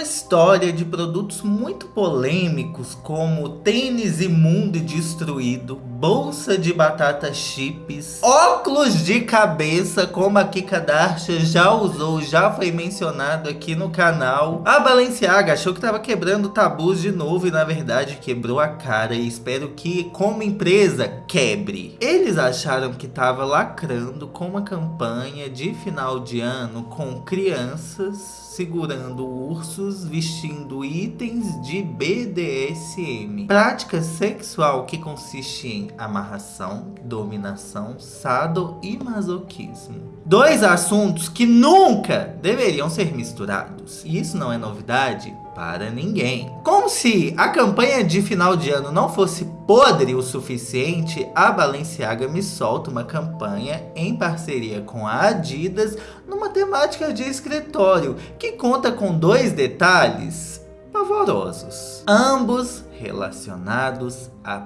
uma história de produtos muito polêmicos como tênis imundo e destruído, bolsa de batata chips, óculos de cabeça como a Kika Darsha já usou, já foi mencionado aqui no canal. A Balenciaga achou que estava quebrando tabus de novo e na verdade quebrou a cara e espero que como empresa quebre. Eles acharam que estava lacrando com uma campanha de final de ano com crianças segurando ursos vestindo itens de BDSM. Prática sexual que consiste em amarração, dominação, sado e masoquismo. Dois assuntos que nunca deveriam ser misturados. E isso não é novidade para ninguém. Como se a campanha de final de ano não fosse podre o suficiente, a Balenciaga me solta uma campanha em parceria com a Adidas numa temática de escritório que conta com dois detalhes pavorosos, ambos relacionados a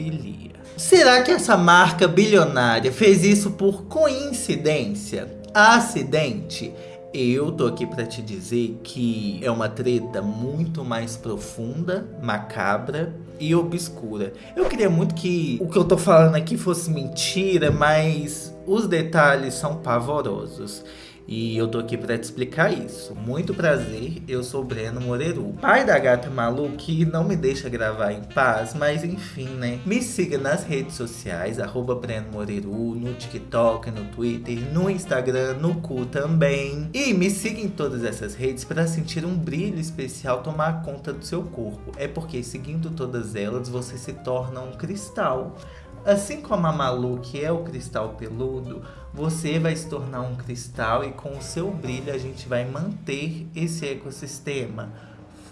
pedofilia. Será que essa marca bilionária fez isso por coincidência? Acidente? Eu tô aqui para te dizer que é uma treta muito mais profunda, macabra e obscura. Eu queria muito que o que eu tô falando aqui fosse mentira, mas os detalhes são pavorosos. E eu tô aqui pra te explicar isso. Muito prazer, eu sou Breno Moreru, pai da gata Malu que não me deixa gravar em paz, mas enfim, né? Me siga nas redes sociais, arroba Breno Moreru, no TikTok, no Twitter, no Instagram, no cu também. E me siga em todas essas redes para sentir um brilho especial tomar conta do seu corpo. É porque seguindo todas elas, você se torna um cristal. Assim como a Malu, que é o cristal peludo, você vai se tornar um cristal e com o seu brilho a gente vai manter esse ecossistema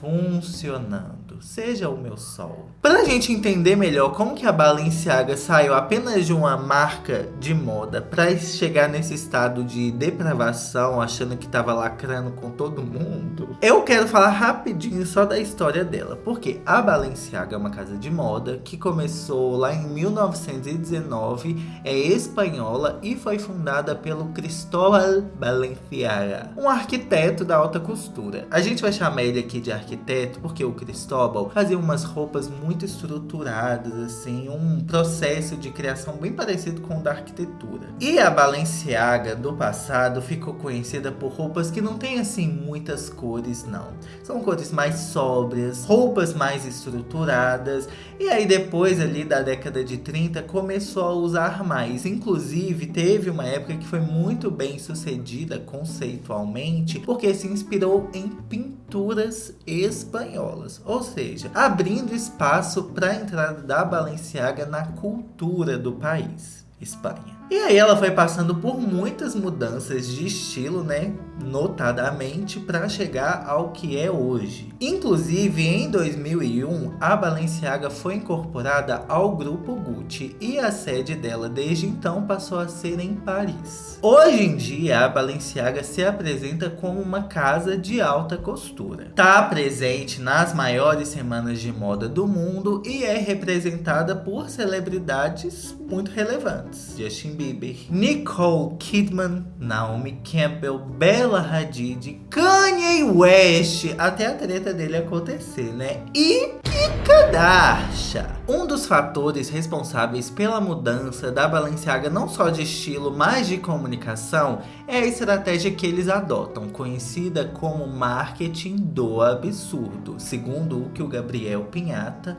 funcionando. Seja o meu sol. Para a gente entender melhor como que a Balenciaga saiu apenas de uma marca de moda para chegar nesse estado de depravação, achando que estava lacrando com todo mundo, eu quero falar rapidinho só da história dela. Porque a Balenciaga é uma casa de moda que começou lá em 1919, é espanhola e foi fundada pelo Cristóbal Balenciaga, um arquiteto da alta costura. A gente vai chamar ele aqui de arquiteto porque o Cristóbal fazia umas roupas muito estruturadas, assim, um processo de criação bem parecido com o da arquitetura. E a Balenciaga do passado ficou conhecida por roupas que não tem assim muitas cores, não. São cores mais sóbrias, roupas mais estruturadas. E aí depois ali da década de 30 começou a usar mais. Inclusive teve uma época que foi muito bem sucedida conceitualmente, porque se inspirou em pinturas espanholas, ou seja, abrindo espaço para a entrada da Balenciaga na cultura do país, Espanha. E aí ela foi passando por muitas mudanças de estilo, né? Notadamente para chegar ao que é hoje. Inclusive, em 2001, a Balenciaga foi incorporada ao grupo Gucci e a sede dela desde então passou a ser em Paris. Hoje em dia, a Balenciaga se apresenta como uma casa de alta costura. Está presente nas maiores semanas de moda do mundo e é representada por celebridades muito relevantes. Justin Bieber, Nicole Kidman, Naomi Campbell, Bella Hadid, Kanye West, até a treta dele acontecer, né? E Kardashian. Um dos fatores responsáveis pela mudança da Balenciaga não só de estilo, mas de comunicação é a estratégia que eles adotam, conhecida como marketing do absurdo, segundo o que o Gabriel Pinhata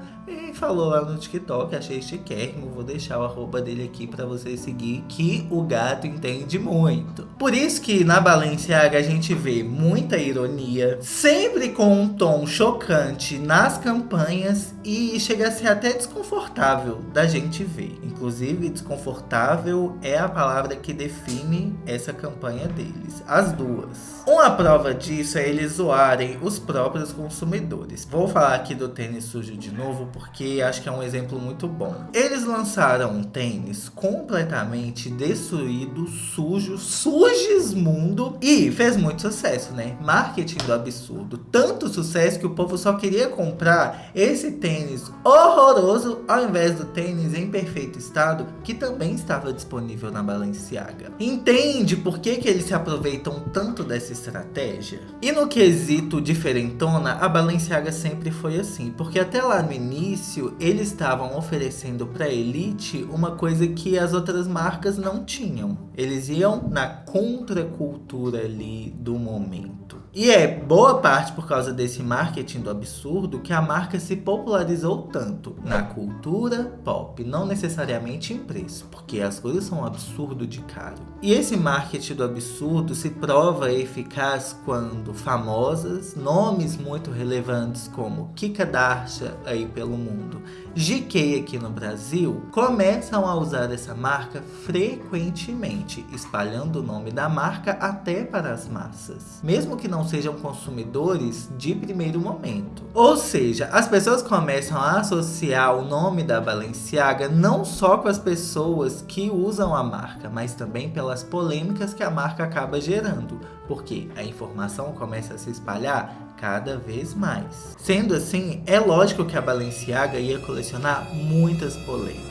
falou lá no TikTok, achei chiquérrimo, vou deixar o arroba dele aqui para você seguir, que o gato entende muito. Por isso que na Balenciaga a gente vê muita ironia, sempre com um tom chocante nas campanhas e chega a ser até desconfortável da gente ver. Inclusive, desconfortável é a palavra que define essa campanha deles, as duas. Uma prova disso é eles zoarem os próprios consumidores. Vou falar aqui do tênis sujo de novo porque acho que é um exemplo muito bom. Eles lançaram um tênis completamente destruído, sujo, sujesmundo e fez muito sucesso, né? Marketing do absurdo. Tanto sucesso que o povo só queria comprar esse tênis horroroso ao invés do tênis em perfeito estado que também estava disponível na Balenciaga. Entende por que que, eles se aproveitam tanto dessa estratégia? E no quesito diferentona, a Balenciaga sempre foi assim, porque até lá no início eles estavam oferecendo para elite uma coisa que as outras marcas não tinham. Eles iam na contracultura ali do momento. E é boa parte por causa desse marketing do absurdo que a marca se popularizou tanto na cultura pop, não necessariamente em preço, porque as coisas são um absurdo de caro. E esse marketing do absurdo se prova eficaz quando famosas, nomes muito relevantes como Kika Darsha aí pelo mundo, GK aqui no Brasil, começam a usar essa marca frequentemente, espalhando o nome da marca até para as massas, mesmo que não sejam consumidores de primeiro momento. Ou seja, as pessoas começam a associar o nome da Balenciaga não só com as pessoas que usam a marca, mas também pelas polêmicas que a marca acaba gerando, porque a informação começa a se espalhar cada vez mais. Sendo assim, é lógico que a Balenciaga ia colecionar muitas polêmicas.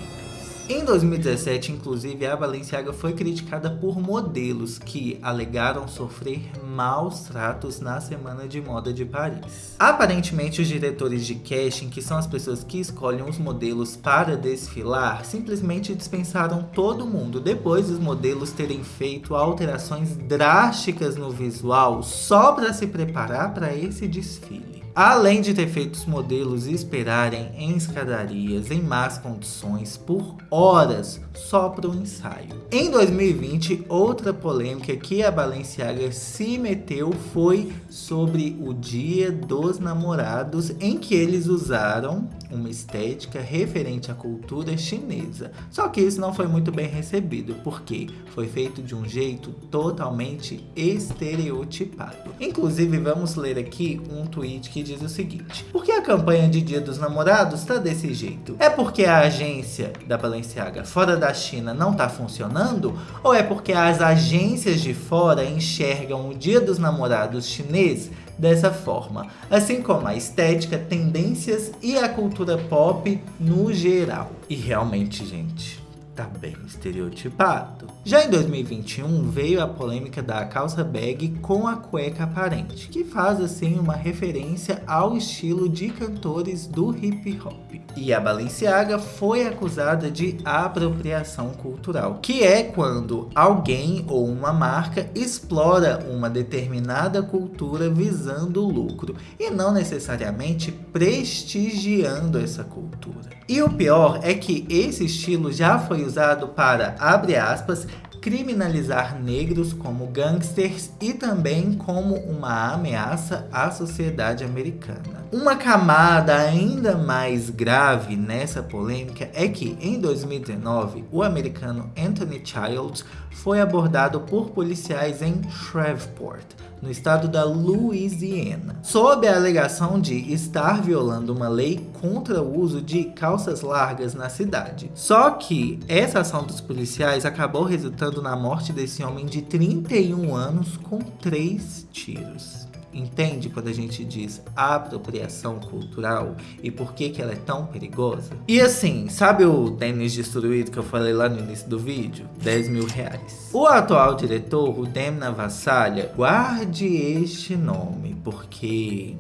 Em 2017, inclusive, a Balenciaga foi criticada por modelos que alegaram sofrer maus tratos na Semana de Moda de Paris. Aparentemente, os diretores de casting, que são as pessoas que escolhem os modelos para desfilar, simplesmente dispensaram todo mundo depois dos modelos terem feito alterações drásticas no visual só para se preparar para esse desfile. Além de ter feito os modelos esperarem em escadarias em más condições por horas só para o ensaio. Em 2020, outra polêmica que a Balenciaga se meteu foi sobre o Dia dos Namorados, em que eles usaram uma estética referente à cultura chinesa. Só que isso não foi muito bem recebido, porque foi feito de um jeito totalmente estereotipado. Inclusive, vamos ler aqui um tweet que diz o seguinte. Por que a campanha de Dia dos Namorados está desse jeito? É porque a agência da Balenciaga fora da China não está funcionando? Ou é porque as agências de fora enxergam o Dia dos Namorados chinês dessa forma, assim como a estética, tendências e a cultura pop no geral. E realmente, gente, tá bem estereotipado. Já em 2021 veio a polêmica da calça bag com a cueca aparente, que faz assim uma referência ao estilo de cantores do hip hop. E a Balenciaga foi acusada de apropriação cultural, que é quando alguém ou uma marca explora uma determinada cultura visando lucro e não necessariamente prestigiando essa cultura. E o pior é que esse estilo já foi usado para, abre aspas, criminalizar negros como gangsters e também como uma ameaça à sociedade americana. Uma camada ainda mais grave nessa polêmica é que, em 2019, o americano Anthony Childs foi abordado por policiais em Shreveport, no estado da Louisiana, sob a alegação de estar violando uma lei contra o uso de calças largas na cidade. Só que essa ação dos policiais acabou resultando na morte desse homem de 31 anos com três tiros. Entende quando a gente diz apropriação cultural e por que, que ela é tão perigosa? E assim, sabe o tênis destruído que eu falei lá no início do vídeo? 10 mil reais. O atual diretor, o Demna Vassalha, guarde este nome, porque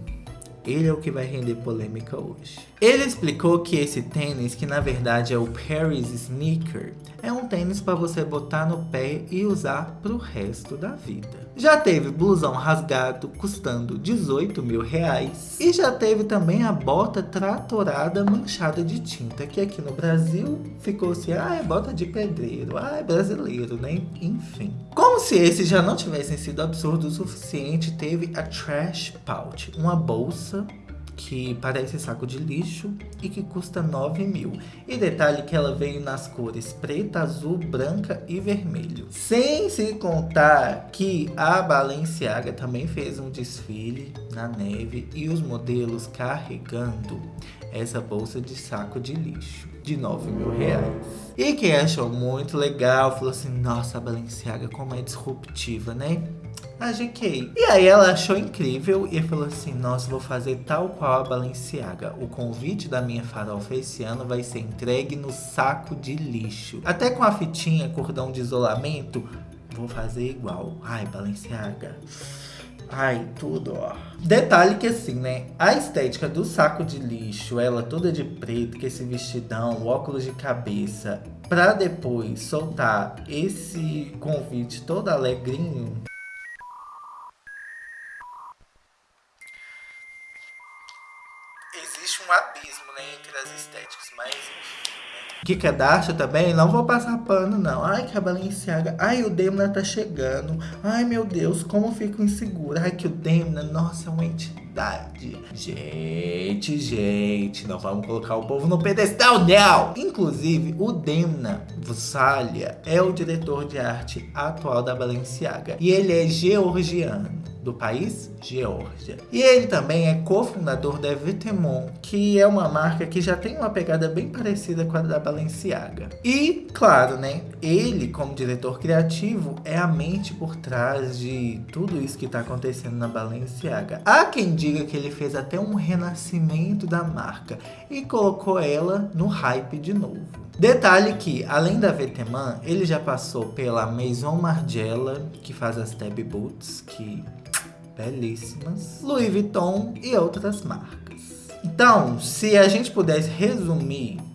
ele é o que vai render polêmica hoje. Ele explicou que esse tênis, que na verdade é o Paris Sneaker, é um tênis para você botar no pé e usar para o resto da vida. Já teve blusão rasgado custando 18 mil reais. E já teve também a bota tratorada manchada de tinta, que aqui no Brasil ficou assim, ah, é bota de pedreiro, ah, é brasileiro, né? Enfim. Como se esses já não tivessem sido absurdos o suficiente, teve a Trash Pouch, uma bolsa que parece saco de lixo e que custa 9 mil. E detalhe que ela veio nas cores preta, azul, branca e vermelho. Sem se contar que a Balenciaga também fez um desfile na neve e os modelos carregando essa bolsa de saco de lixo de 9 mil reais. E quem achou muito legal, falou assim, nossa, a Balenciaga como é disruptiva, né? A GK. E aí ela achou incrível e falou assim, nossa, vou fazer tal qual a Balenciaga. O convite da minha farofa esse ano vai ser entregue no saco de lixo. Até com a fitinha cordão de isolamento vou fazer igual. Ai, Balenciaga. Ai, tudo, ó. Detalhe que assim, né? A estética do saco de lixo, ela toda de preto, com esse vestidão, óculos de cabeça, pra depois soltar esse convite todo alegrinho. Mas que Kardashian também, não vou passar pano, não. Ai, que a Balenciaga. Ai, o Demna tá chegando. Ai, meu Deus, como eu fico insegura. Ai, que o Demna, nossa, é uma entidade. Gente, gente, não vamos colocar o povo no pedestal, não. Inclusive, o Demna Vussalia é o diretor de arte atual da Balenciaga. E ele é georgiano do país Geórgia. E ele também é cofundador da Vetemon, que é uma marca que já tem uma pegada bem parecida com a da Balenciaga. E, claro, né, ele como diretor criativo é a mente por trás de tudo isso que está acontecendo na Balenciaga. Há quem diga que ele fez até um renascimento da marca e colocou ela no hype de novo. Detalhe que, além da Veteman, ele já passou pela Maison Margiela, que faz as Tab Boots, que belíssimas, Louis Vuitton e outras marcas. Então, se a gente pudesse resumir um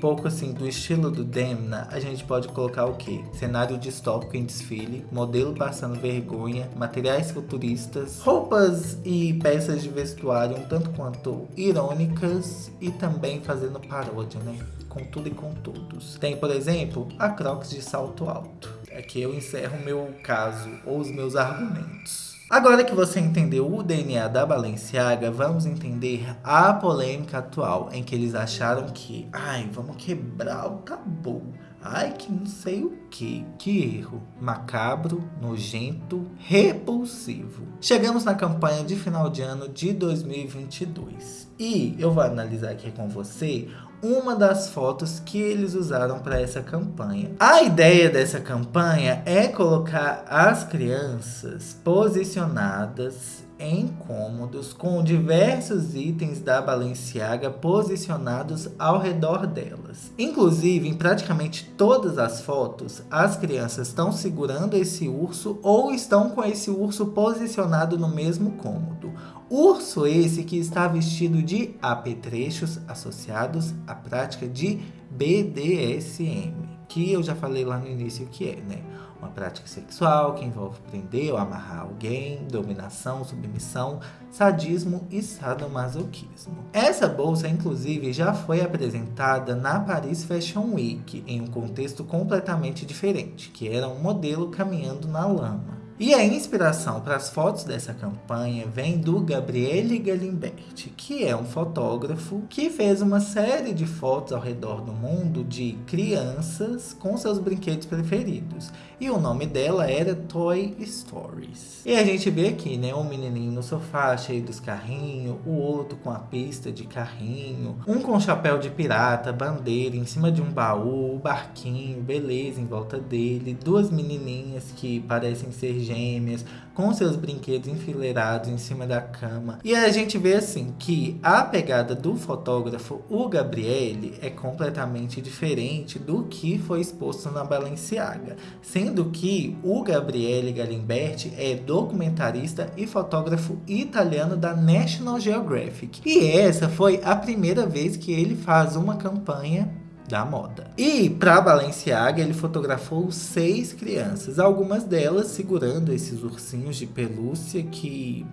pouco assim do estilo do Demna, a gente pode colocar o que? Cenário distópico em desfile, modelo passando vergonha, materiais futuristas, roupas e peças de vestuário um tanto quanto irônicas e também fazendo paródia, né? Com tudo e com todos. Tem, por exemplo, a Crocs de salto alto. Aqui eu encerro o meu caso ou os meus argumentos. Agora que você entendeu o DNA da Balenciaga, vamos entender a polêmica atual em que eles acharam que, ai, vamos quebrar o tabu. Ai, que não sei o que. Que erro. Macabro, nojento, repulsivo. Chegamos na campanha de final de ano de 2022. E eu vou analisar aqui com você uma das fotos que eles usaram para essa campanha. A ideia dessa campanha é colocar as crianças posicionadas em cômodos com diversos itens da Balenciaga posicionados ao redor delas. Inclusive, em praticamente todas as fotos, as crianças estão segurando esse urso ou estão com esse urso posicionado no mesmo cômodo. Urso esse que está vestido de apetrechos associados à prática de BDSM, que eu já falei lá no início que é, né? Uma prática sexual que envolve prender ou amarrar alguém, dominação, submissão, sadismo e sadomasoquismo. Essa bolsa, inclusive, já foi apresentada na Paris Fashion Week, em um contexto completamente diferente, que era um modelo caminhando na lama. E a inspiração para as fotos dessa campanha vem do Gabriele Galimberti, que é um fotógrafo que fez uma série de fotos ao redor do mundo de crianças com seus brinquedos preferidos. E o nome dela era Toy Stories. E a gente vê aqui, né, um menininho no sofá cheio dos carrinhos, o outro com a pista de carrinho, um com chapéu de pirata, bandeira em cima de um baú, barquinho, beleza em volta dele, duas menininhas que parecem ser gêmeas, com seus brinquedos enfileirados em cima da cama. E a gente vê assim que a pegada do fotógrafo, o Gabriele, é completamente diferente do que foi exposto na Balenciaga. Sendo que o Gabriele Galimberti é documentarista e fotógrafo italiano da National Geographic. E essa foi a primeira vez que ele faz uma campanha da moda. E para Balenciaga, ele fotografou seis crianças, algumas delas segurando esses ursinhos de pelúcia que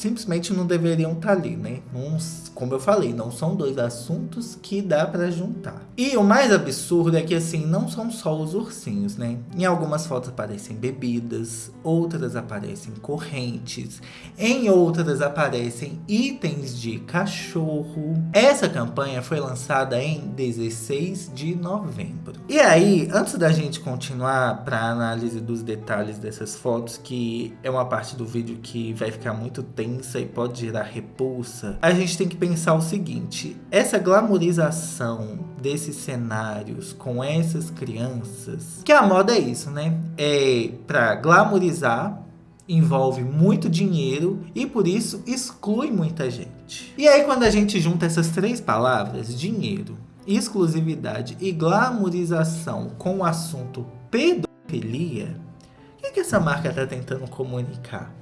simplesmente não deveriam estar tá ali, né? Uns, como eu falei, não são dois assuntos que dá para juntar. E o mais absurdo é que assim, não são só os ursinhos, né? Em algumas fotos aparecem bebidas, outras aparecem correntes, em outras aparecem itens de cachorro. Essa campanha foi lançada em 16 de novembro. E aí, antes da gente continuar para análise dos detalhes dessas fotos, que é uma parte do vídeo que vai ficar muito tempo e pode gerar repulsa, a gente tem que pensar o seguinte: essa glamorização desses cenários com essas crianças, que a moda é isso, né? É para glamorizar envolve muito dinheiro e por isso exclui muita gente. E aí quando a gente junta essas três palavras, dinheiro, exclusividade e glamorização com o assunto pedofilia, que, que essa marca está tentando comunicar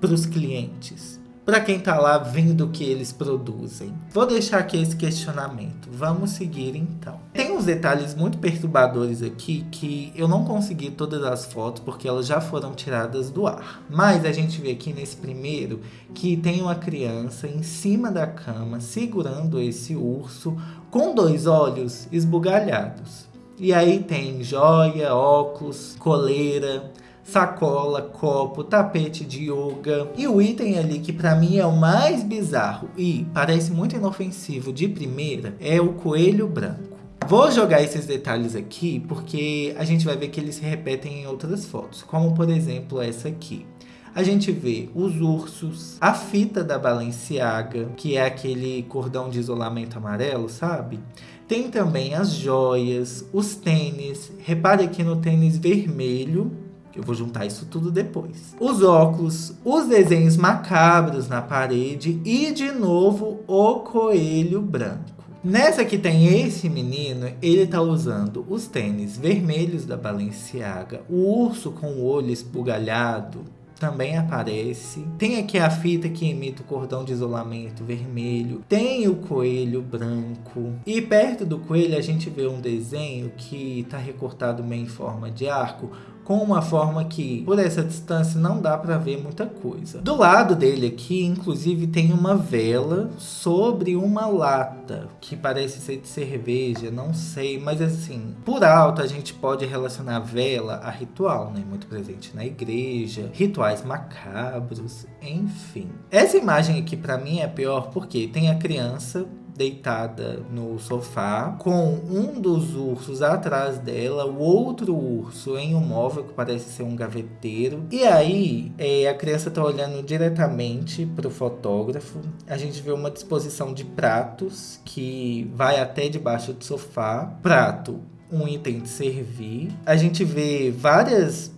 para os clientes? para quem tá lá vendo o que eles produzem. Vou deixar aqui esse questionamento. Vamos seguir então. Tem uns detalhes muito perturbadores aqui que eu não consegui todas as fotos porque elas já foram tiradas do ar. Mas a gente vê aqui nesse primeiro que tem uma criança em cima da cama segurando esse urso com dois olhos esbugalhados. E aí tem joia, óculos, coleira, sacola, copo, tapete de yoga. E o item ali que para mim é o mais bizarro e parece muito inofensivo de primeira é o coelho branco. Vou jogar esses detalhes aqui porque a gente vai ver que eles se repetem em outras fotos, como por exemplo essa aqui. A gente vê os ursos, a fita da Balenciaga, que é aquele cordão de isolamento amarelo, sabe? Tem também as joias, os tênis. Repare aqui no tênis vermelho, eu vou juntar isso tudo depois. Os óculos, os desenhos macabros na parede e de novo o coelho branco. Nessa que tem esse menino, ele tá usando os tênis vermelhos da Balenciaga, o urso com o olho esbugalhado, também aparece. Tem aqui a fita que imita o cordão de isolamento vermelho. Tem o coelho branco. E perto do coelho a gente vê um desenho que está recortado meio em forma de arco com uma forma que, por essa distância, não dá para ver muita coisa. Do lado dele aqui, inclusive, tem uma vela sobre uma lata, que parece ser de cerveja, não sei, mas assim, por alto a gente pode relacionar vela a ritual, né? Muito presente na igreja, rituais macabros, enfim. Essa imagem aqui para mim é pior porque tem a criança deitada no sofá, com um dos ursos atrás dela, o outro urso em um móvel que parece ser um gaveteiro. E aí, é, a criança tá olhando diretamente para o fotógrafo. A gente vê uma disposição de pratos que vai até debaixo do sofá. Prato, um item de servir. A gente vê várias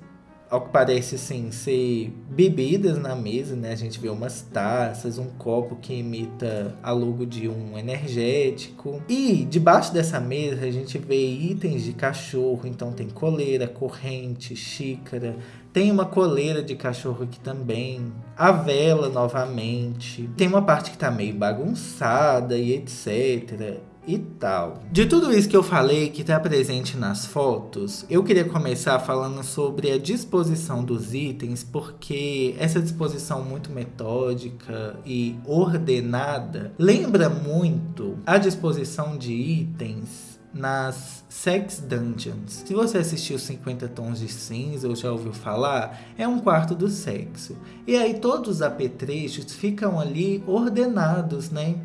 ao que parece assim, ser bebidas na mesa, né? A gente vê umas taças, um copo que imita a logo de um energético. E debaixo dessa mesa a gente vê itens de cachorro, então tem coleira, corrente, xícara, tem uma coleira de cachorro aqui também. A vela novamente. Tem uma parte que tá meio bagunçada e etc e tal. De tudo isso que eu falei que está presente nas fotos, eu queria começar falando sobre a disposição dos itens, porque essa disposição muito metódica e ordenada lembra muito a disposição de itens nas Sex Dungeons. Se você assistiu 50 Tons de Cinza ou já ouviu falar, é um quarto do sexo. E aí todos os apetrechos ficam ali ordenados, né?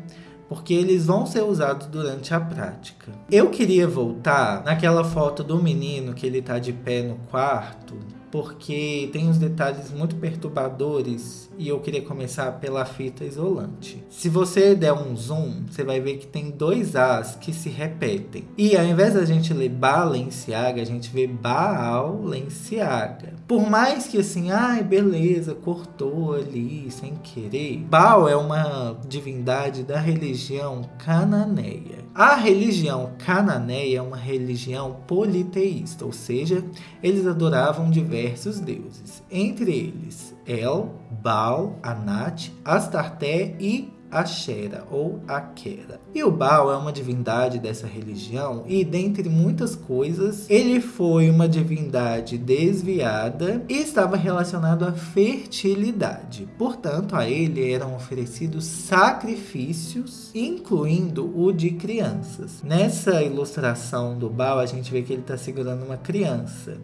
Porque eles vão ser usados durante a prática. Eu queria voltar naquela foto do menino que ele tá de pé no quarto, porque tem uns detalhes muito perturbadores e eu queria começar pela fita isolante. Se você der um zoom, você vai ver que tem dois As que se repetem. E ao invés da gente ler Balenciaga, a gente vê Balenciaga. Por mais que assim, ai, beleza, cortou ali sem querer. Baal é uma divindade da religião cananeia. A religião cananeia é uma religião politeísta, ou seja, eles adoravam diversos deuses, entre eles El, Baal, Anat, Astarté e Ashera ou Akera. E o Baal é uma divindade dessa religião e, dentre muitas coisas, ele foi uma divindade desviada e estava relacionado à fertilidade. Portanto, a ele eram oferecidos sacrifícios, incluindo o de crianças. Nessa ilustração do Baal, a gente vê que ele está segurando uma criança.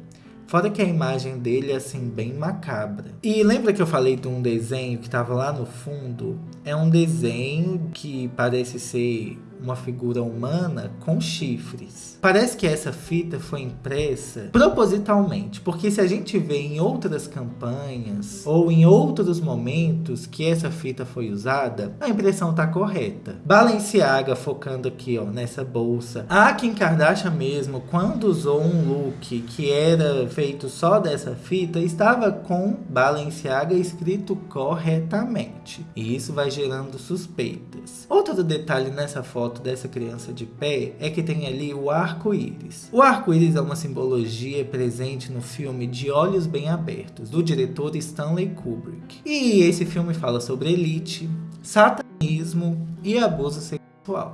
Fora que a imagem dele é assim, bem macabra. E lembra que eu falei de um desenho que estava lá no fundo? É um desenho que parece ser uma figura humana com chifres. Parece que essa fita foi impressa propositalmente, porque se a gente vê em outras campanhas ou em outros momentos que essa fita foi usada, a impressão está correta. Balenciaga focando aqui ó, nessa bolsa. A Kim Kardashian mesmo, quando usou um look que era feito só dessa fita, estava com Balenciaga escrito corretamente. E isso vai gerando suspeitas. Outro detalhe nessa foto foto dessa criança de pé é que tem ali o arco-íris. O arco-íris é uma simbologia presente no filme De Olhos Bem Abertos, do diretor Stanley Kubrick. E esse filme fala sobre elite, satanismo e abuso sexual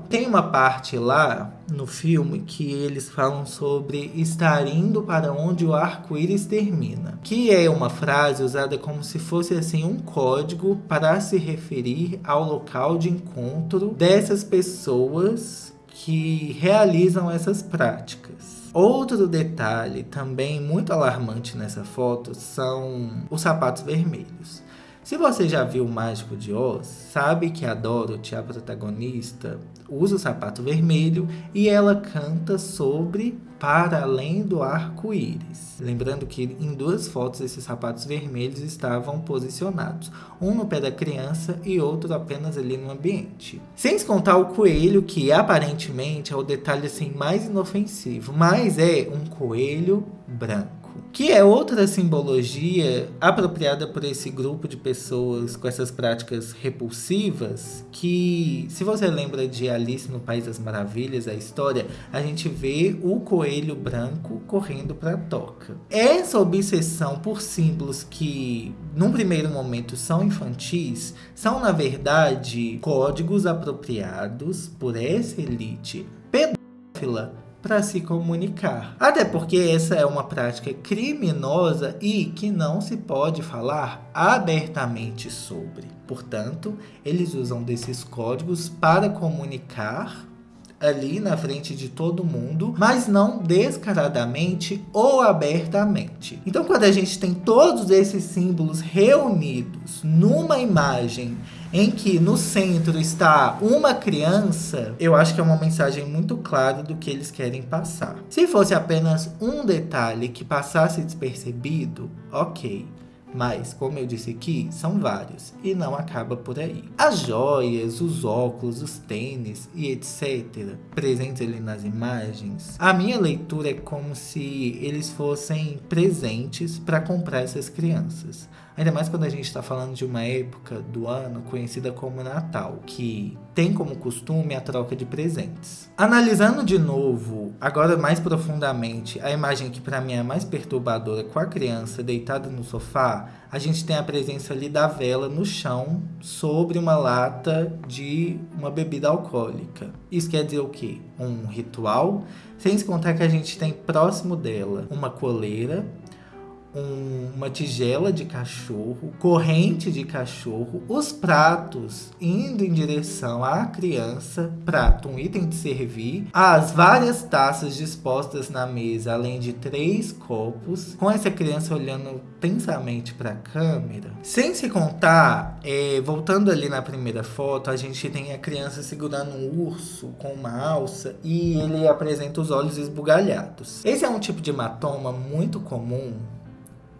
tem uma parte lá no filme que eles falam sobre estar indo para onde o arco-íris termina, que é uma frase usada como se fosse assim um código para se referir ao local de encontro dessas pessoas que realizam essas práticas. Outro detalhe também muito alarmante nessa foto são os sapatos vermelhos. Se você já viu o Mágico de Oz, sabe que a Dorothy, a protagonista, usa o sapato vermelho e ela canta sobre Para Além do Arco-Íris. Lembrando que em duas fotos esses sapatos vermelhos estavam posicionados, um no pé da criança e outro apenas ali no ambiente. Sem contar o coelho, que aparentemente é o detalhe assim mais inofensivo, mas é um coelho branco que é outra simbologia apropriada por esse grupo de pessoas com essas práticas repulsivas, que se você lembra de Alice no País das Maravilhas, a história, a gente vê o coelho branco correndo para a toca. Essa obsessão por símbolos que, num primeiro momento, são infantis, são na verdade códigos apropriados por essa elite pedófila para se comunicar. Até porque essa é uma prática criminosa e que não se pode falar abertamente sobre. Portanto, eles usam desses códigos para comunicar ali na frente de todo mundo, mas não descaradamente ou abertamente. Então, quando a gente tem todos esses símbolos reunidos numa imagem em que no centro está uma criança, eu acho que é uma mensagem muito clara do que eles querem passar. Se fosse apenas um detalhe que passasse despercebido, ok. Mas, como eu disse aqui, são vários e não acaba por aí. As joias, os óculos, os tênis e etc. presentes ali nas imagens, a minha leitura é como se eles fossem presentes para comprar essas crianças. Ainda mais quando a gente está falando de uma época do ano conhecida como Natal, que tem como costume a troca de presentes. Analisando de novo, agora mais profundamente, a imagem que para mim é mais perturbadora com a criança deitada no sofá, a gente tem a presença ali da vela no chão sobre uma lata de uma bebida alcoólica. Isso quer dizer o quê? Um ritual? Sem se contar que a gente tem próximo dela uma coleira um, uma tigela de cachorro, corrente de cachorro, os pratos indo em direção à criança, prato, um item de servir, as várias taças dispostas na mesa, além de três copos, com essa criança olhando tensamente para a câmera. Sem se contar, é, voltando ali na primeira foto, a gente tem a criança segurando um urso com uma alça e ele apresenta os olhos esbugalhados. Esse é um tipo de hematoma muito comum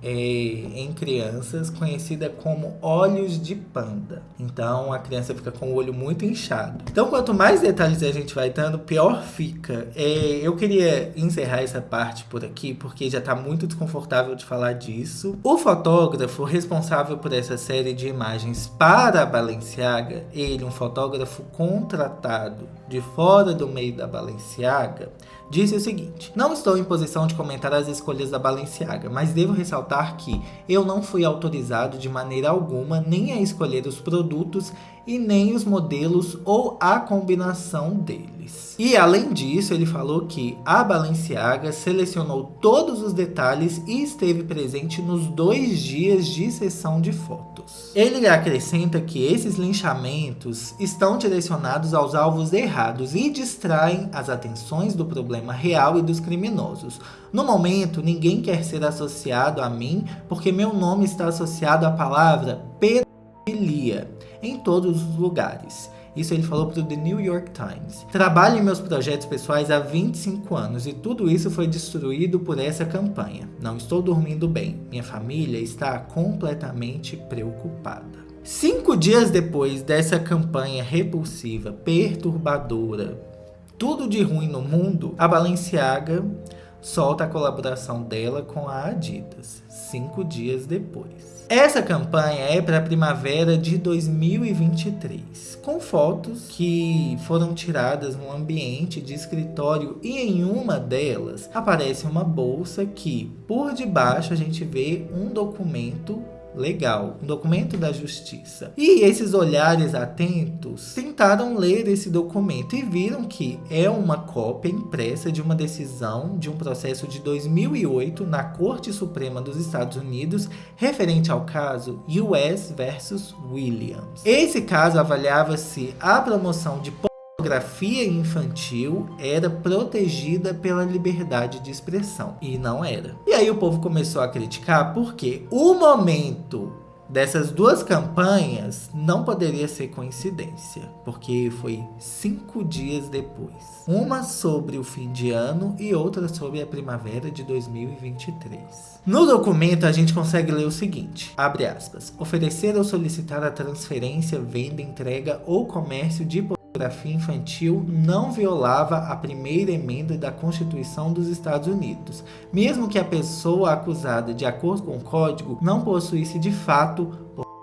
é, em crianças conhecida como olhos de panda. Então a criança fica com o olho muito inchado. Então quanto mais detalhes a gente vai dando, pior fica. É, eu queria encerrar essa parte por aqui porque já está muito desconfortável de falar disso. O fotógrafo responsável por essa série de imagens para a Balenciaga, ele, um fotógrafo contratado de fora do meio da Balenciaga, disse o seguinte: Não estou em posição de comentar as escolhas da Balenciaga, mas devo ressaltar que eu não fui autorizado de maneira alguma nem a escolher os produtos e nem os modelos ou a combinação deles. E além disso, ele falou que a Balenciaga selecionou todos os detalhes e esteve presente nos dois dias de sessão de fotos. Ele acrescenta que esses linchamentos estão direcionados aos alvos errados e distraem as atenções do problema real e dos criminosos. No momento, ninguém quer ser associado a mim porque meu nome está associado à palavra pedofilia em todos os lugares. Isso ele falou para o The New York Times. Trabalho em meus projetos pessoais há 25 anos e tudo isso foi destruído por essa campanha. Não estou dormindo bem. Minha família está completamente preocupada. Cinco dias depois dessa campanha repulsiva, perturbadora, tudo de ruim no mundo, a Balenciaga solta a colaboração dela com a Adidas. Cinco dias depois. Essa campanha é para a primavera de 2023, com fotos que foram tiradas no ambiente de escritório e em uma delas aparece uma bolsa que por debaixo a gente vê um documento legal, um documento da justiça. E esses olhares atentos tentaram ler esse documento e viram que é uma cópia impressa de uma decisão de um processo de 2008 na Corte Suprema dos Estados Unidos referente ao caso US versus Williams. Esse caso avaliava se a promoção de pornografia infantil era protegida pela liberdade de expressão. E não era. E aí o povo começou a criticar porque o momento dessas duas campanhas não poderia ser coincidência, porque foi cinco dias depois. Uma sobre o fim de ano e outra sobre a primavera de 2023. No documento a gente consegue ler o seguinte, abre aspas, oferecer ou solicitar a transferência, venda, entrega ou comércio de pornografia infantil não violava a primeira emenda da Constituição dos Estados Unidos, mesmo que a pessoa acusada, de acordo com o código, não possuísse de fato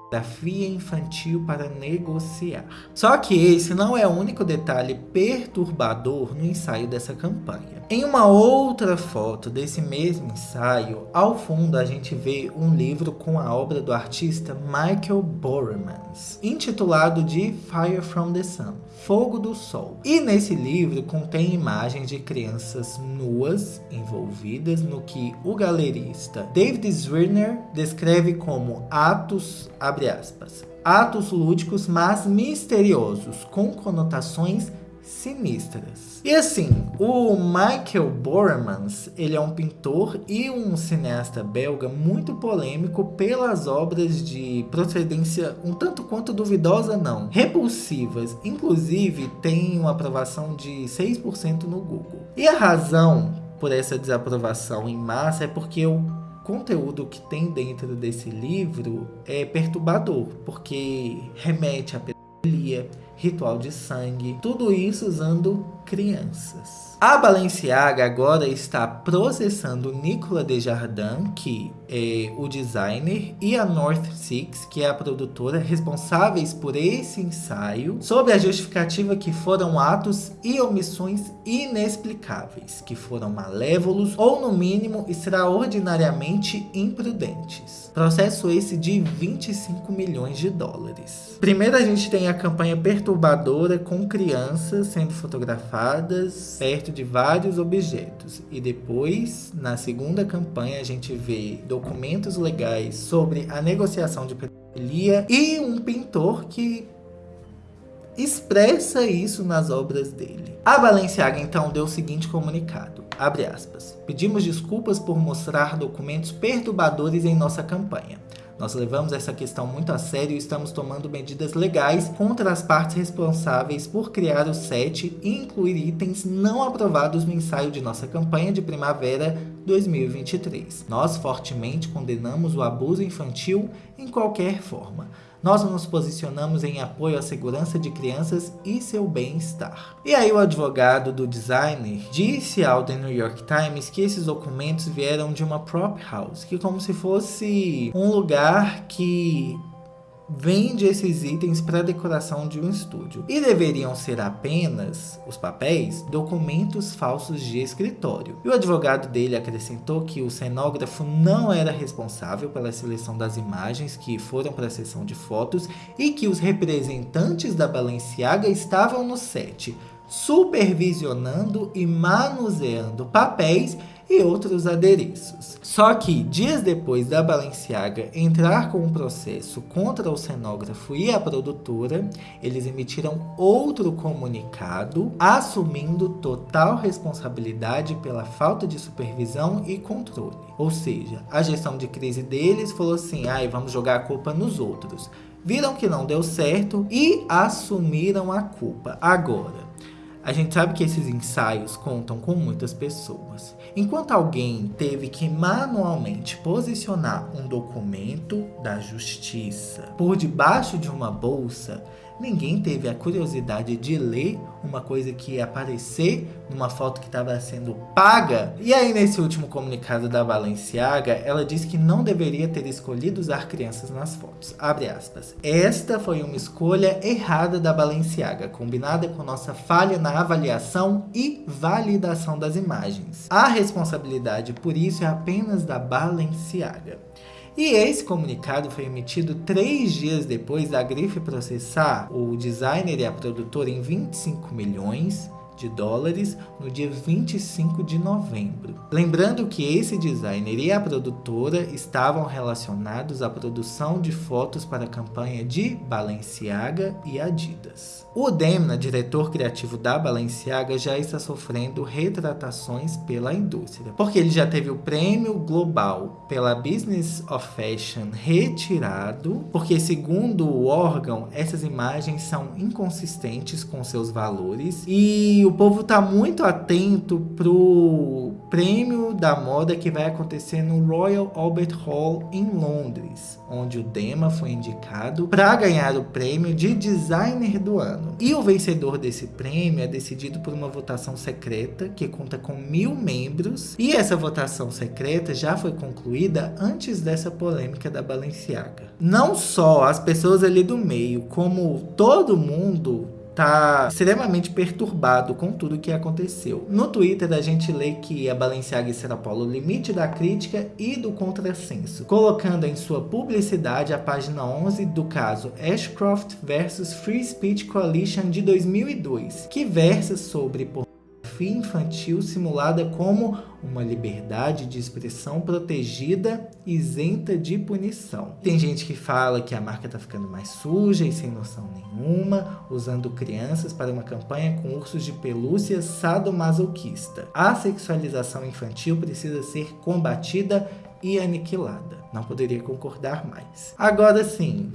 pornografia infantil para negociar. Só que esse não é o único detalhe perturbador no ensaio dessa campanha. Em uma outra foto desse mesmo ensaio, ao fundo a gente vê um livro com a obra do artista Michael Bormans, intitulado de Fire from the Sun, Fogo do Sol. E nesse livro contém imagens de crianças nuas envolvidas no que o galerista David Zwirner descreve como atos, abre aspas, atos lúdicos mas misteriosos, com conotações sinistras. E assim, o Michael Bormans, ele é um pintor e um cineasta belga muito polêmico pelas obras de procedência um tanto quanto duvidosa não, repulsivas, inclusive tem uma aprovação de 6% no Google. E a razão por essa desaprovação em massa é porque o conteúdo que tem dentro desse livro é perturbador, porque remete a pedofilia, ritual de sangue, tudo isso usando crianças. A Balenciaga agora está processando Nicola Desjardins, que é o designer, e a North Six, que é a produtora, responsáveis por esse ensaio, sobre a justificativa que foram atos e omissões inexplicáveis, que foram malévolos ou, no mínimo, extraordinariamente imprudentes. Processo esse de 25 milhões de dólares. Primeiro a gente tem a campanha perturbadora com crianças sendo fotografadas perto de vários objetos. E depois, na segunda campanha, a gente vê documentos legais sobre a negociação de pedofilia e um pintor que expressa isso nas obras dele. A Balenciaga então deu o seguinte comunicado, abre aspas, pedimos desculpas por mostrar documentos perturbadores em nossa campanha. Nós levamos essa questão muito a sério e estamos tomando medidas legais contra as partes responsáveis por criar o set e incluir itens não aprovados no ensaio de nossa campanha de primavera 2023. Nós fortemente condenamos o abuso infantil em qualquer forma nós nos posicionamos em apoio à segurança de crianças e seu bem-estar. E aí o advogado do designer disse ao The New York Times que esses documentos vieram de uma prop house, que como se fosse um lugar que vende esses itens para decoração de um estúdio. E deveriam ser apenas, os papéis, documentos falsos de escritório. E o advogado dele acrescentou que o cenógrafo não era responsável pela seleção das imagens que foram para a sessão de fotos e que os representantes da Balenciaga estavam no set, supervisionando e manuseando papéis e outros adereços. Só que dias depois da Balenciaga entrar com um processo contra o cenógrafo e a produtora, eles emitiram outro comunicado assumindo total responsabilidade pela falta de supervisão e controle. Ou seja, a gestão de crise deles falou assim, ai, vamos jogar a culpa nos outros. Viram que não deu certo e assumiram a culpa. Agora, A gente sabe que esses ensaios contam com muitas pessoas. Enquanto alguém teve que manualmente posicionar um documento da justiça por debaixo de uma bolsa, ninguém teve a curiosidade de ler uma coisa que ia aparecer numa foto que estava sendo paga. E aí, nesse último comunicado da Balenciaga, ela disse que não deveria ter escolhido usar crianças nas fotos. Abre aspas. Esta foi uma escolha errada da Balenciaga, combinada com nossa falha na avaliação e validação das imagens. A responsabilidade por isso é apenas da Balenciaga. E esse comunicado foi emitido três dias depois da Grife processar o designer e a produtora em 25 milhões de dólares no dia 25 de novembro. Lembrando que esse designer e a produtora estavam relacionados à produção de fotos para a campanha de Balenciaga e Adidas. O Demna, diretor criativo da Balenciaga, já está sofrendo retratações pela indústria, porque ele já teve o prêmio global pela Business of Fashion retirado, porque segundo o órgão, essas imagens são inconsistentes com seus valores e o povo está muito atento pro prêmio da moda que vai acontecer no Royal Albert Hall em Londres, onde o Dema foi indicado para ganhar o prêmio de designer do ano. E o vencedor desse prêmio é decidido por uma votação secreta que conta com mil membros. E essa votação secreta já foi concluída antes dessa polêmica da Balenciaga. Não só as pessoas ali do meio, como todo mundo tá extremamente perturbado com tudo que aconteceu. No Twitter a gente lê que a Balenciaga extrapola o limite da crítica e do contrassenso, colocando em sua publicidade a página 11 do caso Ashcroft vs Free Speech Coalition de 2002, que versa sobre pornografia infantil simulada como uma liberdade de expressão protegida, isenta de punição. Tem gente que fala que a marca está ficando mais suja e sem noção nenhuma, usando crianças para uma campanha com ursos de pelúcia sadomasoquista. A sexualização infantil precisa ser combatida e aniquilada. Não poderia concordar mais. Agora sim,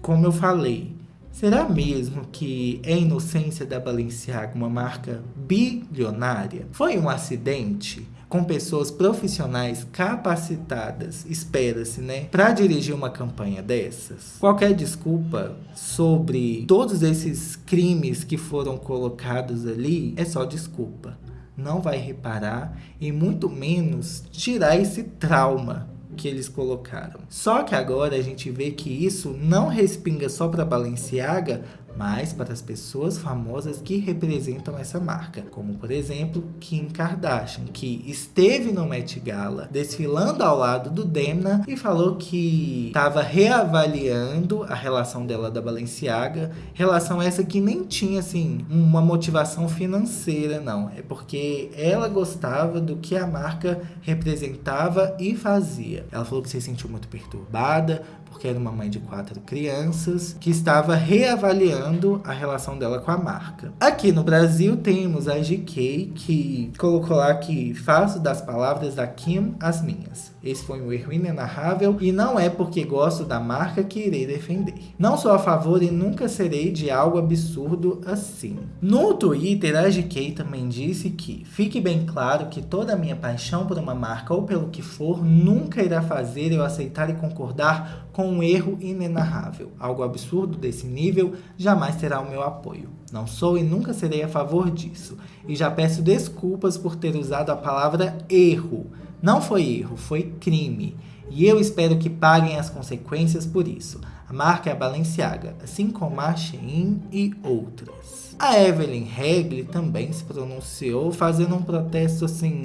como eu falei, Será mesmo que é inocência da Balenciaga uma marca bilionária? Foi um acidente? com pessoas profissionais capacitadas, espera-se, né, para dirigir uma campanha dessas. Qualquer desculpa sobre todos esses crimes que foram colocados ali é só desculpa. Não vai reparar e muito menos tirar esse trauma que eles colocaram. Só que agora a gente vê que isso não respinga só para Balenciaga, mas para as pessoas famosas que representam essa marca, como por exemplo Kim Kardashian, que esteve no Met Gala desfilando ao lado do Demna e falou que estava reavaliando a relação dela da Balenciaga, relação essa que nem tinha assim uma motivação financeira não, é porque ela gostava do que a marca representava e fazia. Ela falou que se sentiu muito perturbada porque era uma mãe de quatro crianças, que estava reavaliando a relação dela com a marca. Aqui no Brasil temos a GK, que colocou lá que faço das palavras da Kim as minhas. Esse foi um erro inenarrável e não é porque gosto da marca que irei defender. Não sou a favor e nunca serei de algo absurdo assim. No Twitter, a GK também disse que fique bem claro que toda a minha paixão por uma marca ou pelo que for nunca irá fazer eu aceitar e concordar com um erro inenarrável. Algo absurdo desse nível jamais terá o meu apoio. Não sou e nunca serei a favor disso. E já peço desculpas por ter usado a palavra erro. Não foi erro, foi crime. E eu espero que paguem as consequências por isso. A marca é a Balenciaga, assim como a Shein e outras. A Evelyn Regli também se pronunciou fazendo um protesto assim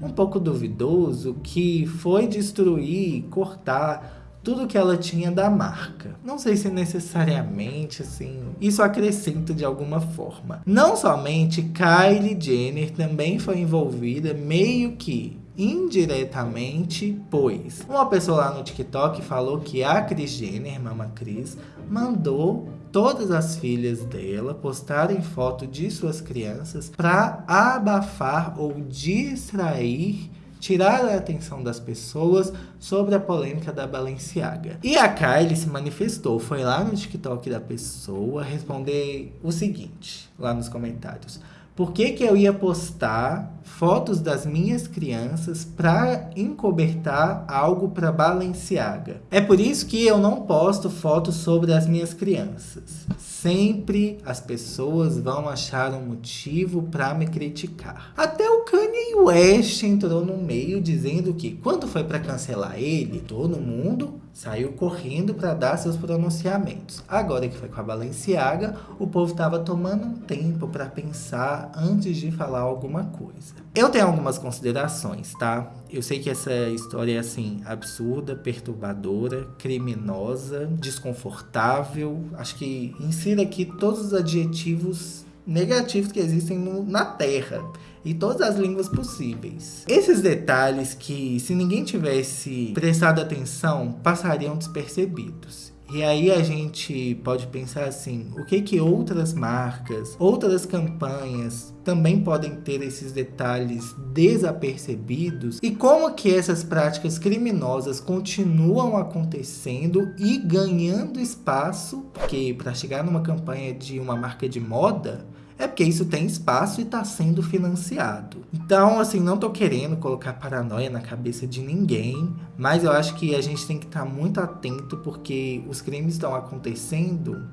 um pouco duvidoso que foi destruir, cortar tudo que ela tinha da marca. Não sei se necessariamente, assim, isso acrescenta de alguma forma. Não somente Kylie Jenner também foi envolvida meio que indiretamente, pois uma pessoa lá no TikTok falou que a Kris Jenner, Mama Cris, mandou todas as filhas dela postarem foto de suas crianças para abafar ou distrair tirar a atenção das pessoas sobre a polêmica da Balenciaga. E a Kylie se manifestou, foi lá no TikTok da pessoa responder o seguinte, lá nos comentários. Por que, que eu ia postar fotos das minhas crianças para encobertar algo para Balenciaga? É por isso que eu não posto fotos sobre as minhas crianças. Sempre as pessoas vão achar um motivo para me criticar. Até o Kanye West entrou no meio dizendo que quando foi para cancelar ele, todo mundo saiu correndo para dar seus pronunciamentos. Agora que foi com a Balenciaga, o povo estava tomando um tempo para pensar antes de falar alguma coisa. Eu tenho algumas considerações, tá? Eu sei que essa história é assim absurda, perturbadora, criminosa, desconfortável. Acho que insira aqui todos os adjetivos negativos que existem no, na Terra e todas as línguas possíveis. Esses detalhes que, se ninguém tivesse prestado atenção, passariam despercebidos. E aí a gente pode pensar assim, o que que outras marcas, outras campanhas também podem ter esses detalhes desapercebidos? E como que essas práticas criminosas continuam acontecendo e ganhando espaço, porque para chegar numa campanha de uma marca de moda, é porque isso tem espaço e está sendo financiado. Então, assim, não estou querendo colocar paranoia na cabeça de ninguém, mas eu acho que a gente tem que estar tá muito atento porque os crimes estão acontecendo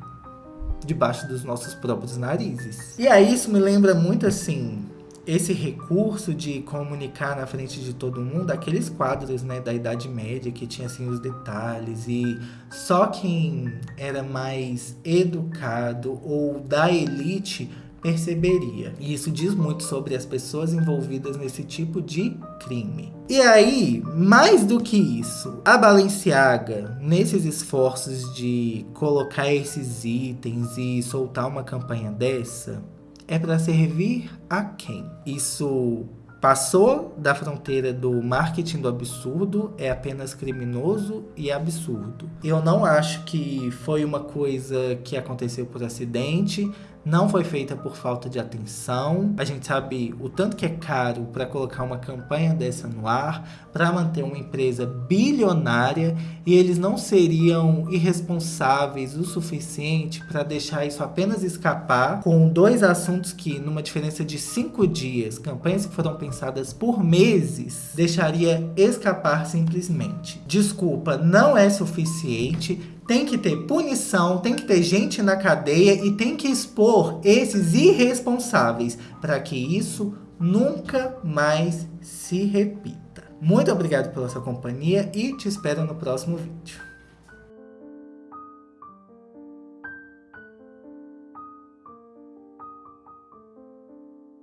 debaixo dos nossos próprios narizes. E aí isso me lembra muito assim, esse recurso de comunicar na frente de todo mundo, aqueles quadros né, da Idade Média que tinha assim os detalhes e só quem era mais educado ou da elite perceberia. E isso diz muito sobre as pessoas envolvidas nesse tipo de crime. E aí, mais do que isso, a Balenciaga, nesses esforços de colocar esses itens e soltar uma campanha dessa, é para servir a quem? Isso passou da fronteira do marketing do absurdo, é apenas criminoso e absurdo. Eu não acho que foi uma coisa que aconteceu por acidente, não foi feita por falta de atenção. A gente sabe o tanto que é caro para colocar uma campanha dessa no ar, para manter uma empresa bilionária e eles não seriam irresponsáveis o suficiente para deixar isso apenas escapar com dois assuntos que, numa diferença de cinco dias, campanhas que foram pensadas por meses, deixaria escapar simplesmente. Desculpa, não é suficiente tem que ter punição, tem que ter gente na cadeia e tem que expor esses irresponsáveis para que isso nunca mais se repita. Muito obrigado pela sua companhia e te espero no próximo vídeo.